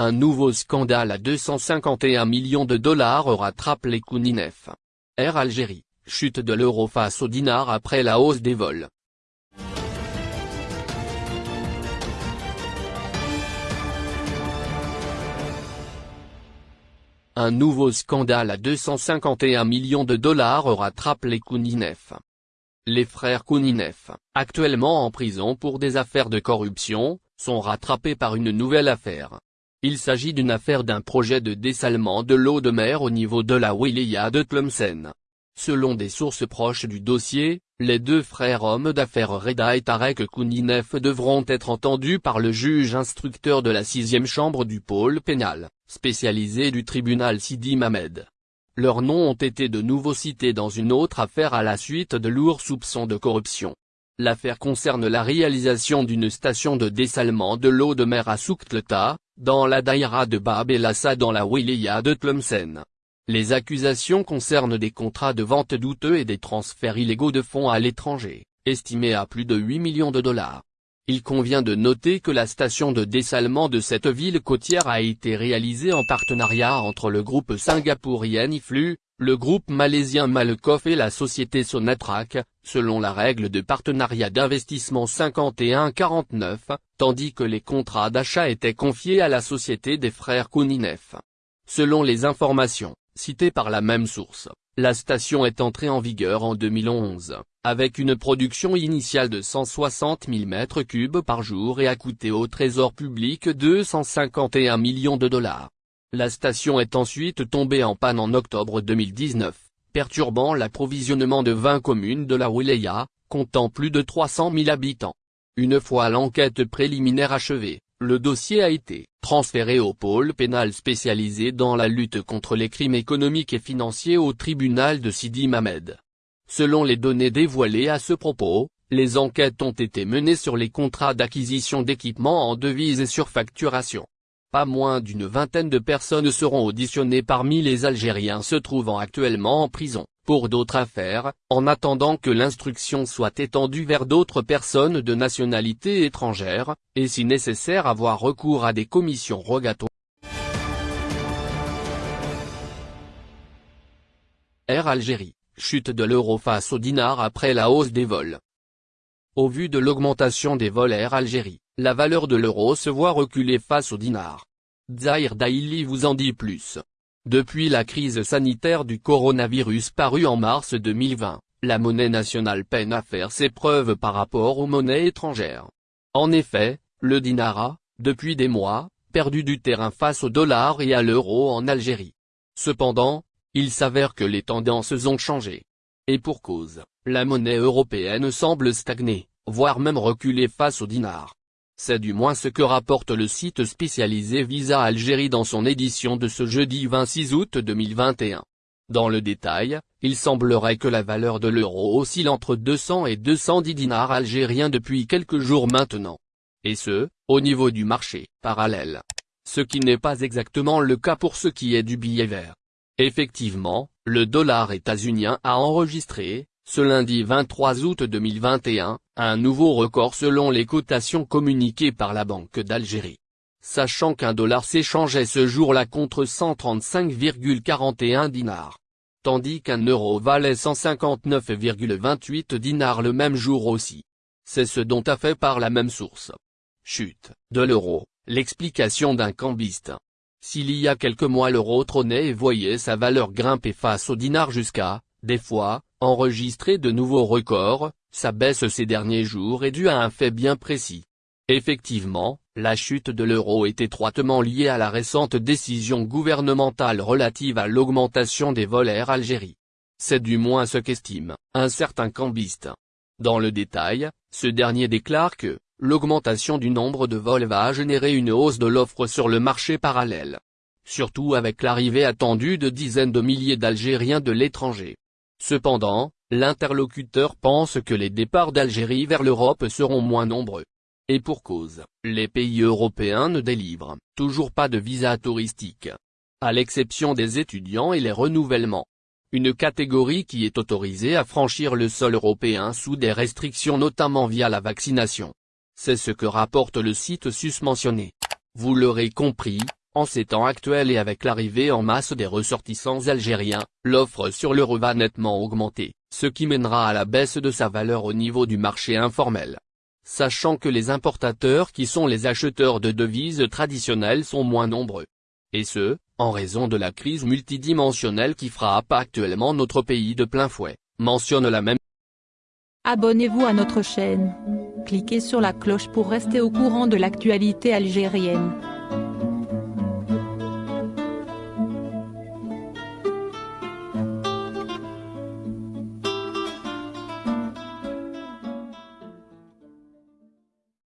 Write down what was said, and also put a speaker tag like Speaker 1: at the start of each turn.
Speaker 1: Un nouveau scandale à 251 millions de dollars rattrape les Kouninef. Air Algérie, chute de l'euro face au dinar après la hausse des vols. Un nouveau scandale à 251 millions de dollars rattrape les Kouninef. Les frères Kouninef, actuellement en prison pour des affaires de corruption, sont rattrapés par une nouvelle affaire. Il s'agit d'une affaire d'un projet de dessalement de l'eau de mer au niveau de la wilaya de Tlemcen. Selon des sources proches du dossier, les deux frères hommes d'affaires Reda et Tarek Kouninef devront être entendus par le juge instructeur de la sixième chambre du pôle pénal, spécialisé du tribunal Sidi Mamed. Leurs noms ont été de nouveau cités dans une autre affaire à la suite de lourds soupçons de corruption. L'affaire concerne la réalisation d'une station de dessalement de l'eau de mer à Souktleta, dans la daïra de Bab el Assa dans la wilaya de Tlemcen. Les accusations concernent des contrats de vente douteux et des transferts illégaux de fonds à l'étranger, estimés à plus de 8 millions de dollars. Il convient de noter que la station de dessalement de cette ville côtière a été réalisée en partenariat entre le groupe singapourien IFLU, le groupe malaisien Malkoff et la société Sonatrach, selon la règle de partenariat d'investissement 51-49, tandis que les contrats d'achat étaient confiés à la société des frères Kouninef. Selon les informations, citées par la même source, la station est entrée en vigueur en 2011, avec une production initiale de 160 000 m3 par jour et a coûté au trésor public 251 millions de dollars. La station est ensuite tombée en panne en octobre 2019, perturbant l'approvisionnement de 20 communes de la wilaya, comptant plus de 300 000 habitants. Une fois l'enquête préliminaire achevée, le dossier a été transféré au pôle pénal spécialisé dans la lutte contre les crimes économiques et financiers au tribunal de Sidi Mamed. Selon les données dévoilées à ce propos, les enquêtes ont été menées sur les contrats d'acquisition d'équipements en devises et sur facturation. Pas moins d'une vingtaine de personnes seront auditionnées parmi les Algériens se trouvant actuellement en prison, pour d'autres affaires, en attendant que l'instruction soit étendue vers d'autres personnes de nationalité étrangère, et si nécessaire avoir recours à des commissions rogatoires. Air Algérie, chute de l'euro face au dinar après la hausse des vols. Au vu de l'augmentation des vols Air Algérie, la valeur de l'euro se voit reculer face au dinar. Zahir Daili vous en dit plus. Depuis la crise sanitaire du coronavirus parue en mars 2020, la monnaie nationale peine à faire ses preuves par rapport aux monnaies étrangères. En effet, le dinar a, depuis des mois, perdu du terrain face au dollar et à l'euro en Algérie. Cependant, il s'avère que les tendances ont changé. Et pour cause, la monnaie européenne semble stagner, voire même reculer face au dinar. C'est du moins ce que rapporte le site spécialisé Visa Algérie dans son édition de ce jeudi 26 août 2021. Dans le détail, il semblerait que la valeur de l'euro oscille entre 200 et 210 dinars algériens depuis quelques jours maintenant. Et ce, au niveau du marché parallèle. Ce qui n'est pas exactement le cas pour ce qui est du billet vert. Effectivement, le dollar états-unien a enregistré, ce lundi 23 août 2021, un nouveau record selon les cotations communiquées par la Banque d'Algérie. Sachant qu'un dollar s'échangeait ce jour-là contre 135,41 dinars. Tandis qu'un euro valait 159,28 dinars le même jour aussi. C'est ce dont a fait par la même source. Chute, de l'euro, l'explication d'un cambiste. S'il y a quelques mois l'euro trônait et voyait sa valeur grimper face au dinar jusqu'à, des fois, enregistrer de nouveaux records, sa baisse ces derniers jours est due à un fait bien précis. Effectivement, la chute de l'euro est étroitement liée à la récente décision gouvernementale relative à l'augmentation des vols Air Algérie. C'est du moins ce qu'estime un certain cambiste. Dans le détail, ce dernier déclare que l'augmentation du nombre de vols va générer une hausse de l'offre sur le marché parallèle. Surtout avec l'arrivée attendue de dizaines de milliers d'Algériens de l'étranger. Cependant, l'interlocuteur pense que les départs d'Algérie vers l'Europe seront moins nombreux. Et pour cause, les pays européens ne délivrent toujours pas de visa touristique. À l'exception des étudiants et les renouvellements. Une catégorie qui est autorisée à franchir le sol européen sous des restrictions notamment via la vaccination. C'est ce que rapporte le site susmentionné. Vous l'aurez compris, En ces temps actuels et avec l'arrivée en masse des ressortissants algériens, l'offre sur l'euro va nettement augmenter, ce qui mènera à la baisse de sa valeur au niveau du marché informel. Sachant que les importateurs qui sont les acheteurs de devises traditionnelles sont moins nombreux. Et ce, en raison de la crise multidimensionnelle qui frappe actuellement notre pays de plein fouet, mentionne la même.
Speaker 2: Abonnez-vous à notre chaîne. Cliquez sur la cloche pour rester au courant de l'actualité algérienne.